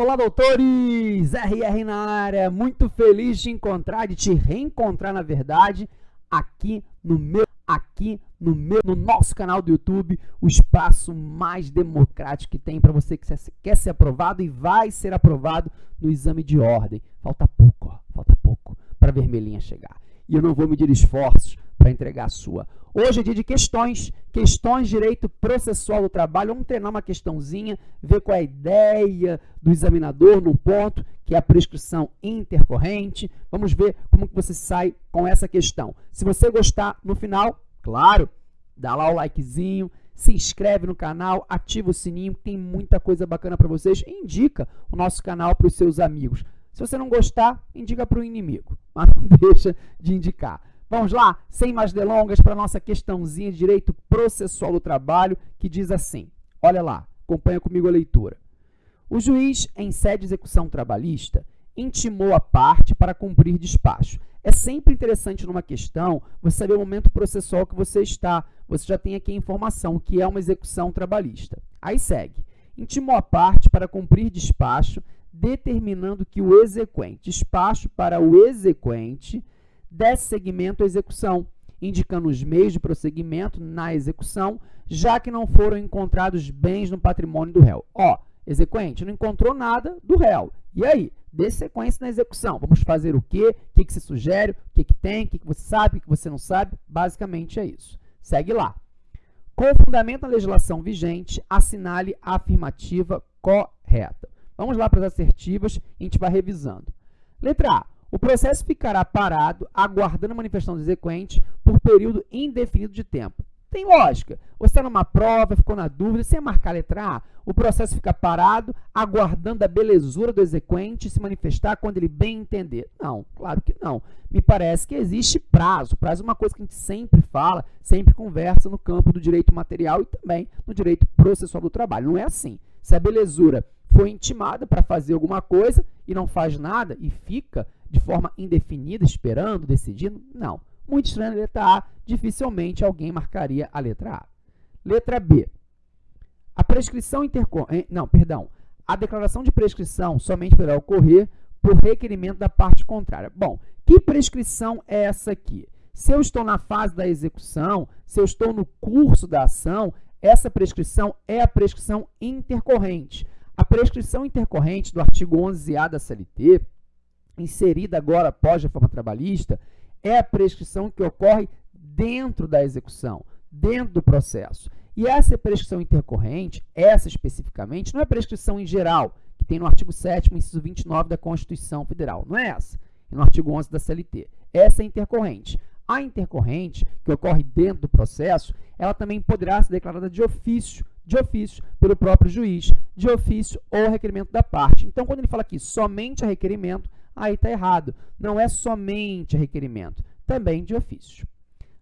Olá, doutores! RR na área, muito feliz de encontrar, de te reencontrar, na verdade, aqui no meu, aqui no meu, no nosso canal do YouTube, o espaço mais democrático que tem para você que quer ser aprovado e vai ser aprovado no exame de ordem. Falta pouco, ó, falta pouco para a vermelhinha chegar. E eu não vou medir esforços para entregar a sua. Hoje é dia de questões, questões de direito processual do trabalho. Vamos treinar uma questãozinha, ver qual é a ideia do examinador num ponto, que é a prescrição intercorrente. Vamos ver como que você sai com essa questão. Se você gostar no final, claro, dá lá o likezinho, se inscreve no canal, ativa o sininho, tem muita coisa bacana para vocês. Indica o nosso canal para os seus amigos. Se você não gostar, indica para o inimigo, mas não deixa de indicar. Vamos lá, sem mais delongas, para a nossa questãozinha de direito processual do trabalho, que diz assim, olha lá, acompanha comigo a leitura. O juiz, em sede de execução trabalhista, intimou a parte para cumprir despacho. É sempre interessante numa questão você saber o momento processual que você está. Você já tem aqui a informação que é uma execução trabalhista. Aí segue. Intimou a parte para cumprir despacho, determinando que o exequente, despacho para o exequente, desse seguimento à execução, indicando os meios de prosseguimento na execução, já que não foram encontrados bens no patrimônio do réu. Ó, exequente, não encontrou nada do réu. E aí? Dê sequência na execução. Vamos fazer o quê? O que, que se sugere? O que, que tem? O que, que você sabe? O que, você não sabe? Basicamente é isso. Segue lá. Com fundamento na legislação vigente, assinale a afirmativa correta. Vamos lá para as assertivas, a gente vai revisando. Letra A. O processo ficará parado, aguardando a manifestação do exequente por período indefinido de tempo. Tem lógica. Você está numa prova, ficou na dúvida, sem marcar a letra A, o processo fica parado, aguardando a belezura do exequente se manifestar quando ele bem entender. Não, claro que não. Me parece que existe prazo. Prazo é uma coisa que a gente sempre fala, sempre conversa no campo do direito material e também no direito processual do trabalho. Não é assim. Se a belezura foi intimada para fazer alguma coisa e não faz nada e fica de forma indefinida, esperando, decidindo? Não. Muito estranho a letra A, dificilmente alguém marcaria a letra A. Letra B. A prescrição intercorrente... Não, perdão. A declaração de prescrição somente poderá ocorrer por requerimento da parte contrária. Bom, que prescrição é essa aqui? Se eu estou na fase da execução, se eu estou no curso da ação, essa prescrição é a prescrição intercorrente. A prescrição intercorrente do artigo 11A da CLT inserida agora após a reforma trabalhista, é a prescrição que ocorre dentro da execução, dentro do processo. E essa prescrição intercorrente, essa especificamente, não é prescrição em geral, que tem no artigo 7º, inciso 29 da Constituição Federal. Não é essa. No artigo 11 da CLT. Essa é intercorrente. A intercorrente, que ocorre dentro do processo, ela também poderá ser declarada de ofício, de ofício pelo próprio juiz, de ofício ou requerimento da parte. Então, quando ele fala aqui somente a requerimento, aí está errado. Não é somente requerimento, também de ofício.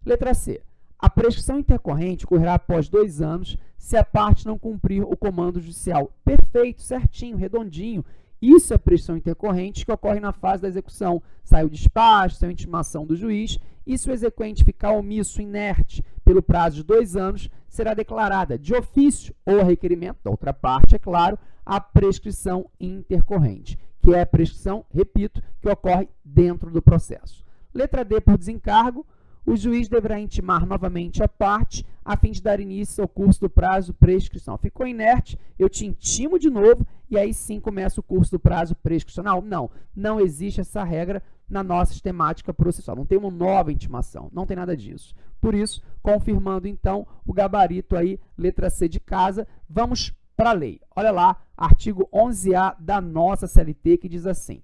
Letra C. A prescrição intercorrente ocorrerá após dois anos se a parte não cumprir o comando judicial. Perfeito, certinho, redondinho. Isso é prescrição intercorrente que ocorre na fase da execução. Sai o despacho, sai a intimação do juiz e se o exequente ficar omisso, inerte, pelo prazo de dois anos, será declarada de ofício ou requerimento da outra parte, é claro, a prescrição intercorrente que é a prescrição, repito, que ocorre dentro do processo. Letra D, por desencargo, o juiz deverá intimar novamente a parte a fim de dar início ao curso do prazo prescrição. Ficou inerte, eu te intimo de novo e aí sim começa o curso do prazo prescricional? Não, não existe essa regra na nossa sistemática processual. Não tem uma nova intimação, não tem nada disso. Por isso, confirmando então o gabarito aí, letra C de casa, vamos para a lei. Olha lá, artigo 11A da nossa CLT, que diz assim,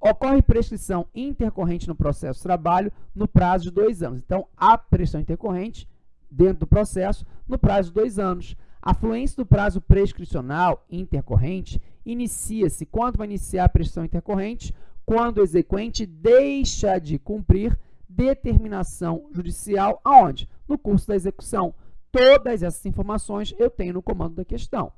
ocorre prescrição intercorrente no processo de trabalho no prazo de dois anos. Então, a prescrição intercorrente dentro do processo no prazo de dois anos. A fluência do prazo prescricional intercorrente inicia-se, quando vai iniciar a prescrição intercorrente? Quando o exequente deixa de cumprir determinação judicial, aonde? No curso da execução. Todas essas informações eu tenho no comando da questão.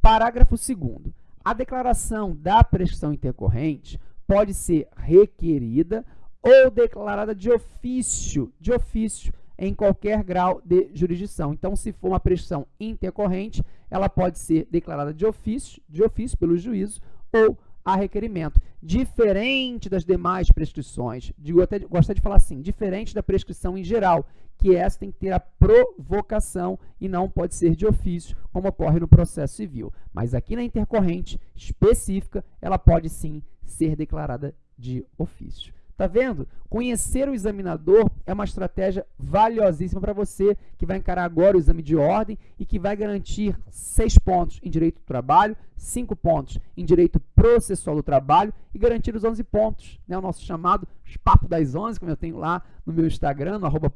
Parágrafo 2 A declaração da prescrição intercorrente pode ser requerida ou declarada de ofício. De ofício. em qualquer grau de jurisdição. Então, se for uma prescrição intercorrente, ela pode ser declarada de ofício, de ofício pelo juízo ou a requerimento. Diferente das demais prescrições, digo até gostaria de falar assim, diferente da prescrição em geral, que essa tem que ter a provocação e não pode ser de ofício, como ocorre no processo civil. Mas aqui na intercorrente específica, ela pode sim ser declarada de ofício. Tá vendo? Conhecer o examinador é uma estratégia valiosíssima para você que vai encarar agora o exame de ordem e que vai garantir seis pontos em direito do trabalho, cinco pontos em direito processual do trabalho e garantir os 11 pontos, né? o nosso chamado papo das 11, como eu tenho lá no meu Instagram, no arroba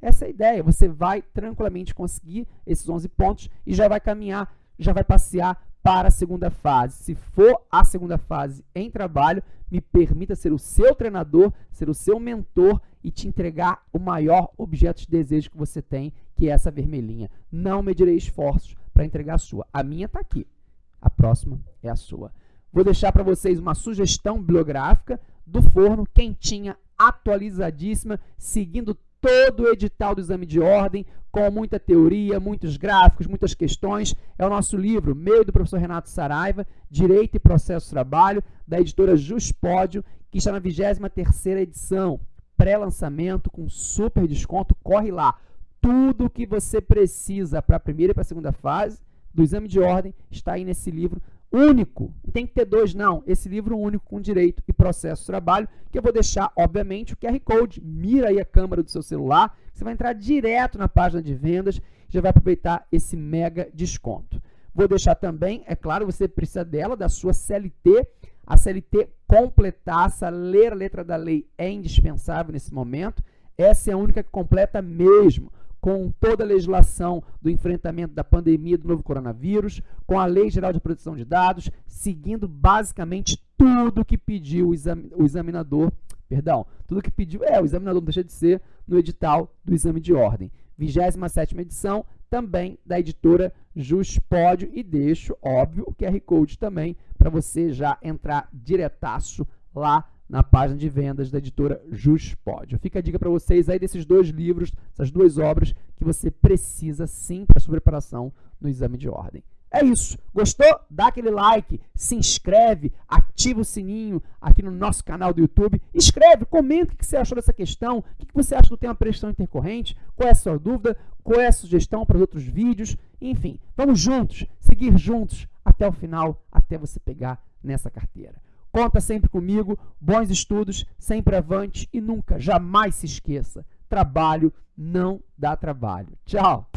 Essa é a ideia, você vai tranquilamente conseguir esses 11 pontos e já vai caminhar, já vai passear para a segunda fase. Se for a segunda fase em trabalho, me permita ser o seu treinador, ser o seu mentor e te entregar o maior objeto de desejo que você tem, que é essa vermelhinha. Não medirei esforços para entregar a sua. A minha está aqui. A próxima é a sua. Vou deixar para vocês uma sugestão bibliográfica do forno, quentinha, atualizadíssima, seguindo todo o edital do exame de ordem, com muita teoria, muitos gráficos, muitas questões. É o nosso livro, meio do professor Renato Saraiva, Direito e Processo Trabalho, da editora Juspódio, que está na 23ª edição, pré-lançamento com super desconto, corre lá. Tudo o que você precisa para a primeira e para a segunda fase do exame de ordem está aí nesse livro único. Não tem que ter dois, não. Esse livro único com direito e processo de trabalho, que eu vou deixar, obviamente, o QR Code. Mira aí a câmera do seu celular, você vai entrar direto na página de vendas, já vai aproveitar esse mega desconto. Vou deixar também, é claro, você precisa dela, da sua CLT. A CLT completaça, ler a letra da lei é indispensável nesse momento. Essa é a única que completa mesmo com toda a legislação do enfrentamento da pandemia do novo coronavírus, com a Lei Geral de Proteção de Dados, seguindo basicamente tudo que pediu o examinador, perdão, tudo que pediu, é, o examinador não deixa de ser no edital do exame de ordem. 27ª edição, também da editora Juspódio, e deixo, óbvio, o QR Code também, para você já entrar diretaço lá na página de vendas da editora Juspódio. Fica a dica para vocês aí desses dois livros, essas duas obras que você precisa sim para sua preparação no exame de ordem. É isso. Gostou? Dá aquele like, se inscreve, ativa o sininho aqui no nosso canal do YouTube. Escreve, comenta o que você achou dessa questão, o que você acha do tema prestação intercorrente, qual é a sua dúvida, qual é a sugestão para os outros vídeos. Enfim, vamos juntos, seguir juntos até o final, até você pegar nessa carteira. Conta sempre comigo, bons estudos, sempre avante e nunca, jamais se esqueça, trabalho não dá trabalho. Tchau!